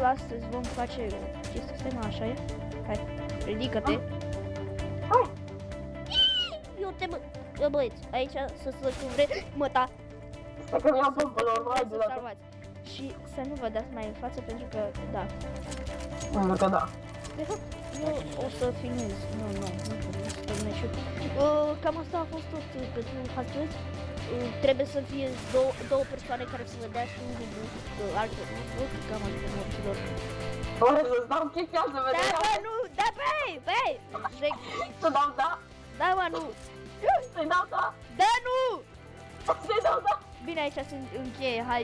live astăzi vom face chestia asta, mă, așa e? Hai, ridică-te. Hai! Eu te bă... Bă, băieți, aici să să cum vrei, mă, ta, Stai că mi-am pompă la urmă, să hai de la salvați. Și să nu vă dați mai în față pentru că, da. Pentru că da. De fapt, eu o să filmez. Nu, nu, nu nu să filmez și eu. Uh, Cam asta a fost tot uh, pentru astăzi. Uh, Trebuie să fie două, două persoane care să vă dea și un lucru, uh, alte lucruri, cam atât morților. Oare să stau chestia să Da, vedem? bă, nu, da, băi, băi, Zic, Să dau da? da, mă, nu, Să-i dau da? da, nu! Să-i dau da? Bine, aici se încheie, hai,